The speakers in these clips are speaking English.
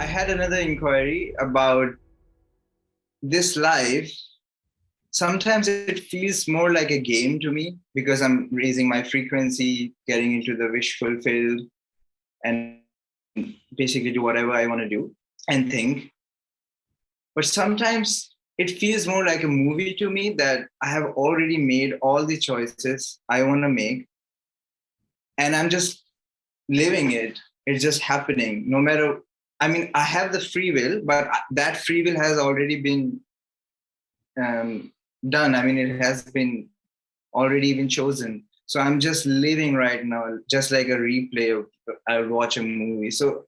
I had another inquiry about this life. Sometimes it feels more like a game to me because I'm raising my frequency, getting into the wish fulfilled, and basically do whatever I want to do and think. But sometimes it feels more like a movie to me that I have already made all the choices I want to make. And I'm just living it. It's just happening. No matter, I mean, I have the free will, but that free will has already been um, done. I mean, it has been already been chosen. So I'm just living right now, just like a replay of I watch a movie. So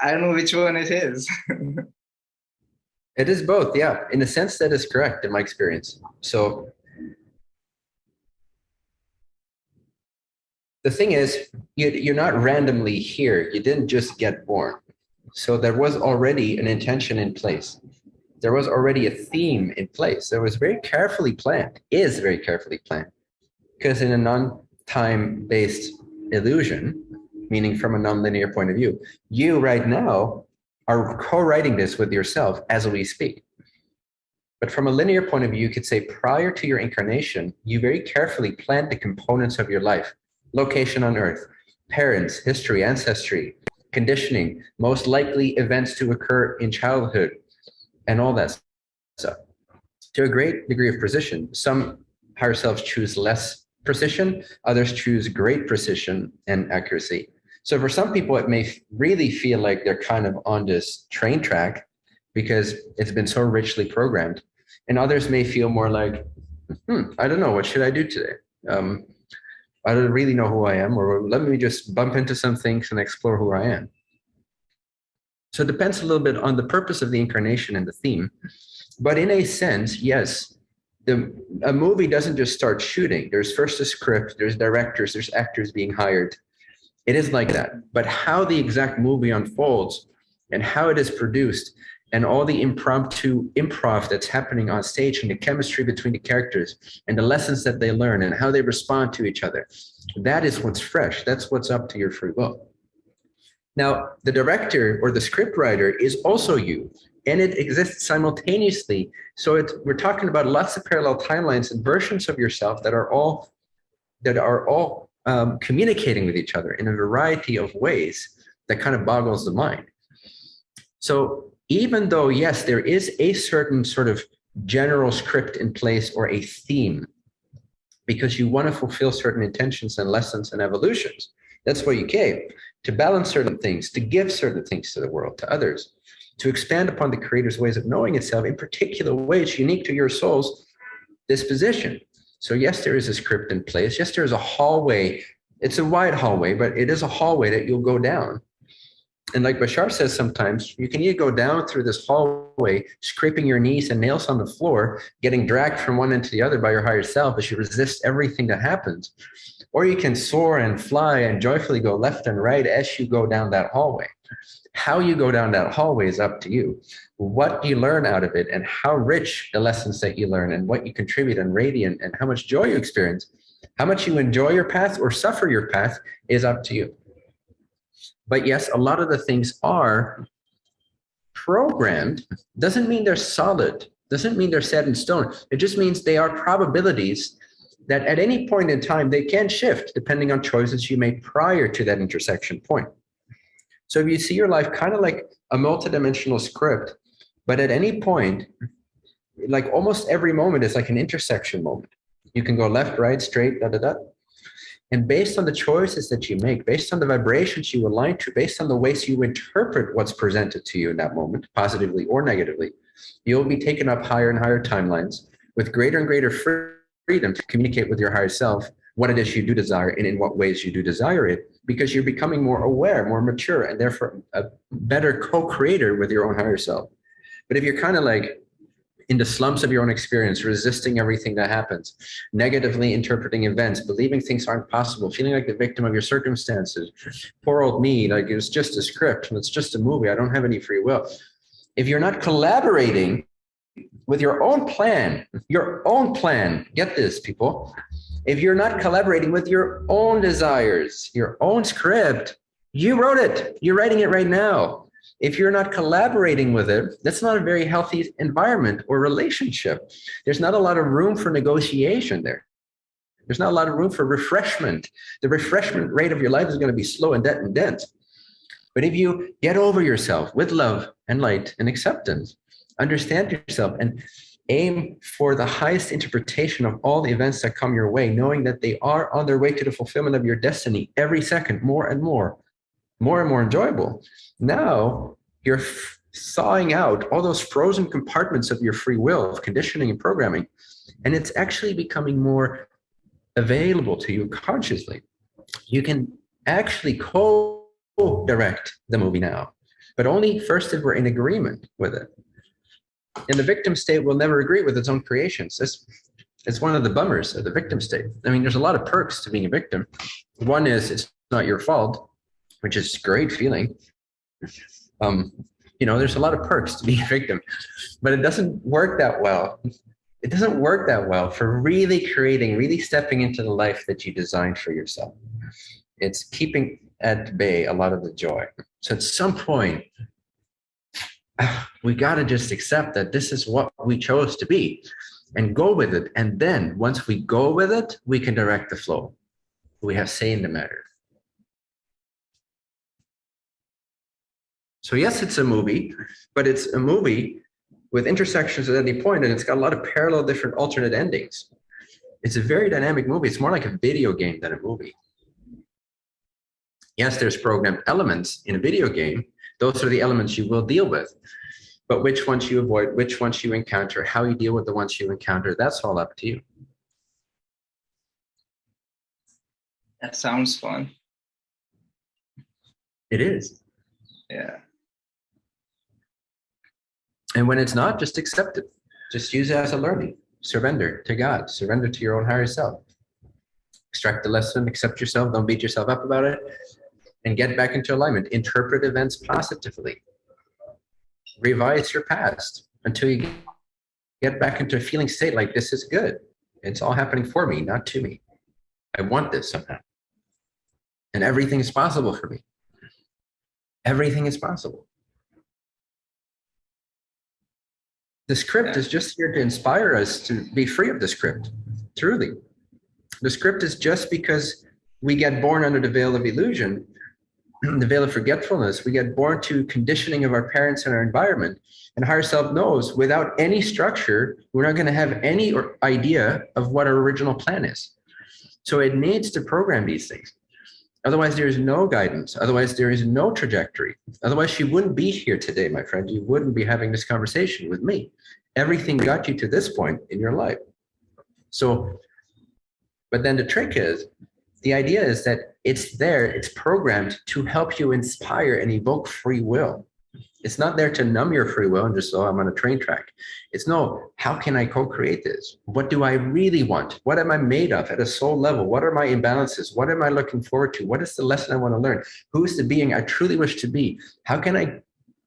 I don't know which one it is. it is both, yeah. In a sense, that is correct in my experience. So the thing is, you, you're not randomly here. You didn't just get born. So there was already an intention in place. There was already a theme in place. It was very carefully planned, is very carefully planned. Because in a non-time based illusion, meaning from a nonlinear point of view. You right now are co-writing this with yourself as we speak. But from a linear point of view, you could say prior to your incarnation, you very carefully planned the components of your life, location on earth, parents, history, ancestry, conditioning, most likely events to occur in childhood, and all that stuff. To a great degree of precision, some higher selves choose less precision, others choose great precision and accuracy. So for some people, it may really feel like they're kind of on this train track because it's been so richly programmed. And others may feel more like, hmm, I don't know, what should I do today? Um, I don't really know who I am, or let me just bump into some things and explore who I am. So it depends a little bit on the purpose of the incarnation and the theme. But in a sense, yes, the, a movie doesn't just start shooting. There's first a script, there's directors, there's actors being hired. It is like that. But how the exact movie unfolds and how it is produced and all the impromptu improv that's happening on stage and the chemistry between the characters and the lessons that they learn and how they respond to each other. That is what's fresh. That's what's up to your free will. Now, the director or the script writer is also you and it exists simultaneously. So we're talking about lots of parallel timelines and versions of yourself that are all that are all um, communicating with each other in a variety of ways that kind of boggles the mind. So even though, yes, there is a certain sort of general script in place or a theme, because you want to fulfill certain intentions and lessons and evolutions, that's why you came, to balance certain things, to give certain things to the world, to others, to expand upon the creator's ways of knowing itself in particular ways unique to your soul's disposition. So yes, there is a script in place. Yes, there is a hallway. It's a wide hallway, but it is a hallway that you'll go down. And like Bashar says sometimes, you can either go down through this hallway, scraping your knees and nails on the floor, getting dragged from one end to the other by your higher self as you resist everything that happens. Or you can soar and fly and joyfully go left and right as you go down that hallway. How you go down that hallway is up to you. What you learn out of it and how rich the lessons that you learn and what you contribute and radiant and how much joy you experience, how much you enjoy your path or suffer your path is up to you. But yes, a lot of the things are programmed. Doesn't mean they're solid. Doesn't mean they're set in stone. It just means they are probabilities that at any point in time, they can shift depending on choices you made prior to that intersection point. So if you see your life kind of like a multidimensional script, but at any point, like almost every moment is like an intersection moment. You can go left, right, straight, da, da, da. And based on the choices that you make, based on the vibrations you align to, based on the ways you interpret what's presented to you in that moment, positively or negatively, you'll be taken up higher and higher timelines with greater and greater freedom to communicate with your higher self what it is you do desire and in what ways you do desire it because you're becoming more aware, more mature, and therefore a better co-creator with your own higher self. But if you're kind of like in the slumps of your own experience, resisting everything that happens, negatively interpreting events, believing things aren't possible, feeling like the victim of your circumstances, poor old me, like it's just a script, and it's just a movie, I don't have any free will. If you're not collaborating with your own plan, your own plan, get this people, if you're not collaborating with your own desires, your own script, you wrote it, you're writing it right now. If you're not collaborating with it, that's not a very healthy environment or relationship. There's not a lot of room for negotiation there. There's not a lot of room for refreshment. The refreshment rate of your life is going to be slow and dead and dense. But if you get over yourself with love and light and acceptance, understand yourself and aim for the highest interpretation of all the events that come your way, knowing that they are on their way to the fulfillment of your destiny every second, more and more, more and more enjoyable. Now you're sawing out all those frozen compartments of your free will, of conditioning and programming, and it's actually becoming more available to you consciously. You can actually co-direct the movie now, but only first if we're in agreement with it. And the victim state will never agree with its own creations. It's, it's one of the bummers of the victim state. I mean, there's a lot of perks to being a victim. One is it's not your fault, which is great feeling. Um, you know, there's a lot of perks to being a victim, but it doesn't work that well. It doesn't work that well for really creating, really stepping into the life that you designed for yourself. It's keeping at bay a lot of the joy. So at some point, we got to just accept that this is what we chose to be and go with it. And then once we go with it, we can direct the flow. We have say in the matter. So yes, it's a movie, but it's a movie with intersections at any point, and it's got a lot of parallel different alternate endings. It's a very dynamic movie. It's more like a video game than a movie. Yes, there's programmed elements in a video game. Those are the elements you will deal with. But which ones you avoid, which ones you encounter, how you deal with the ones you encounter, that's all up to you. That sounds fun. It is. Yeah. And when it's not, just accept it. Just use it as a learning. Surrender to God. Surrender to your own higher self. Extract the lesson, accept yourself, don't beat yourself up about it, and get back into alignment. Interpret events positively. Revise your past until you get back into a feeling state like this is good. It's all happening for me, not to me. I want this somehow. And everything is possible for me. Everything is possible. The script yeah. is just here to inspire us to be free of the script, truly. The script is just because we get born under the veil of illusion, the veil of forgetfulness, we get born to conditioning of our parents and our environment. And higher self knows without any structure, we're not going to have any idea of what our original plan is. So it needs to program these things. Otherwise, there is no guidance. Otherwise, there is no trajectory. Otherwise, she wouldn't be here today, my friend. You wouldn't be having this conversation with me. Everything got you to this point in your life. So, but then the trick is, the idea is that it's there, it's programmed to help you inspire and evoke free will. It's not there to numb your free will and just, oh, I'm on a train track. It's no, how can I co-create this? What do I really want? What am I made of at a soul level? What are my imbalances? What am I looking forward to? What is the lesson I want to learn? Who is the being I truly wish to be? How can I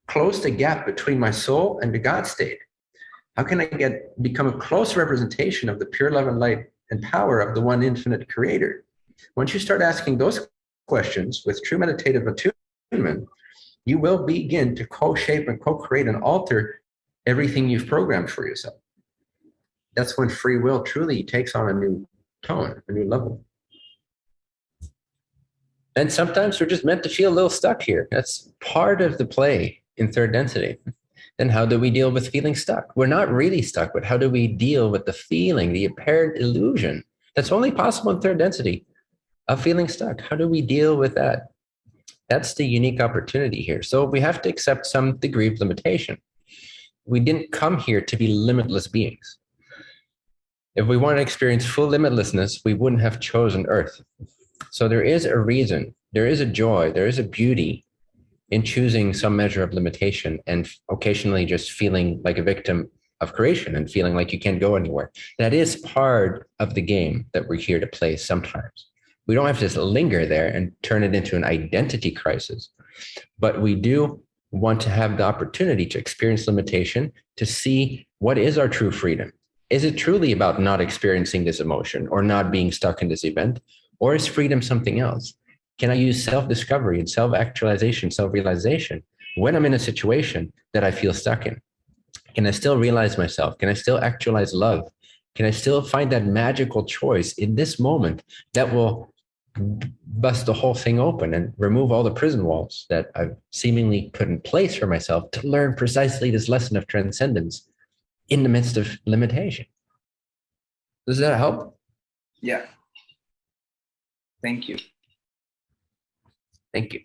close the gap between my soul and the God state? How can I get become a close representation of the pure love and light and power of the one infinite creator? Once you start asking those questions with true meditative attunement, you will begin to co-shape and co-create and alter everything you've programmed for yourself. That's when free will truly takes on a new tone, a new level. And sometimes we're just meant to feel a little stuck here. That's part of the play in third density. Then how do we deal with feeling stuck? We're not really stuck, but how do we deal with the feeling, the apparent illusion that's only possible in third density of feeling stuck? How do we deal with that? That's the unique opportunity here. So we have to accept some degree of limitation. We didn't come here to be limitless beings. If we want to experience full limitlessness, we wouldn't have chosen Earth. So there is a reason, there is a joy, there is a beauty in choosing some measure of limitation and occasionally just feeling like a victim of creation and feeling like you can't go anywhere. That is part of the game that we're here to play sometimes. We don't have to just linger there and turn it into an identity crisis, but we do want to have the opportunity to experience limitation to see what is our true freedom. Is it truly about not experiencing this emotion or not being stuck in this event? Or is freedom something else? Can I use self discovery and self actualization, self realization when I'm in a situation that I feel stuck in? Can I still realize myself? Can I still actualize love? Can I still find that magical choice in this moment that will bust the whole thing open and remove all the prison walls that I've seemingly put in place for myself to learn precisely this lesson of transcendence in the midst of limitation? Does that help? Yeah. Thank you. Thank you.